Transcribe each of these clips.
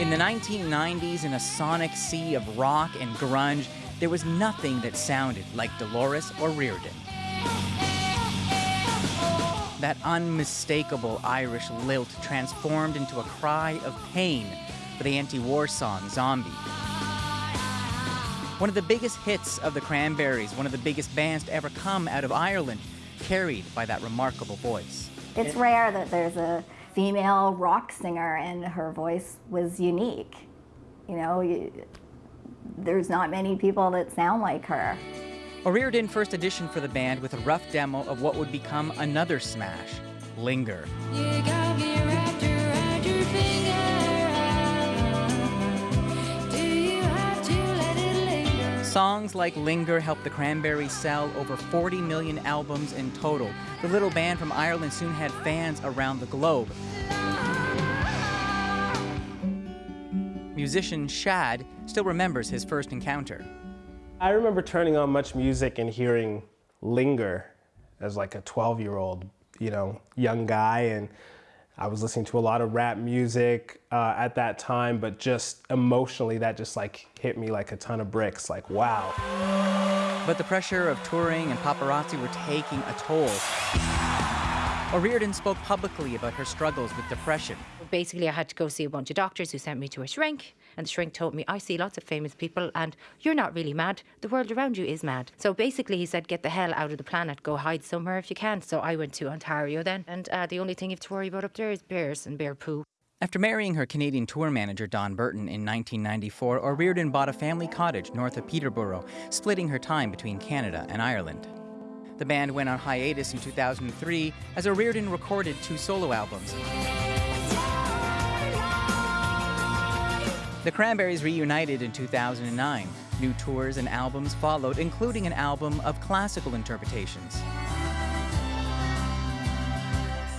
In the 1990s, in a sonic sea of rock and grunge, there was nothing that sounded like Dolores O'Riordan. That unmistakable Irish lilt transformed into a cry of pain for the anti war song Zombie. One of the biggest hits of the Cranberries, one of the biggest bands to ever come out of Ireland, carried by that remarkable voice. It's rare that there's a female rock singer and her voice was unique. You know, you, there's not many people that sound like her. O'Riordan first auditioned for the band with a rough demo of what would become another smash, Linger. Songs like Linger helped the Cranberries sell over 40 million albums in total. The little band from Ireland soon had fans around the globe. Musician Shad still remembers his first encounter. I remember turning on Much Music and hearing Linger as like a 12 year old, you know, young guy. And I was listening to a lot of rap music uh, at that time, but just emotionally, that just like hit me like a ton of bricks. Like, wow. But the pressure of touring and paparazzi were taking a toll. O'Riordan spoke publicly about her struggles with depression. Basically, I had to go see a bunch of doctors who sent me to a shrink, and the shrink told me, I see lots of famous people, and you're not really mad. The world around you is mad. So basically, he said, get the hell out of the planet, go hide somewhere if you can. So I went to Ontario then, and uh, the only thing you have to worry about up there is bears and bear poo. After marrying her Canadian tour manager, Don Burton, in 1994, O'Riordan bought a family cottage north of Peterborough, splitting her time between Canada and Ireland. The band went on hiatus in 2003 as O'Riordan recorded two solo albums. The Cranberries reunited in 2009. New tours and albums followed, including an album of classical interpretations.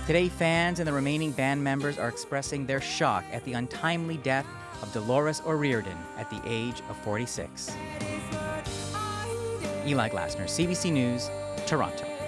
Today, fans and the remaining band members are expressing their shock at the untimely death of Dolores O'Riordan at the age of 46. Eli Glasner, CBC News, Toronto.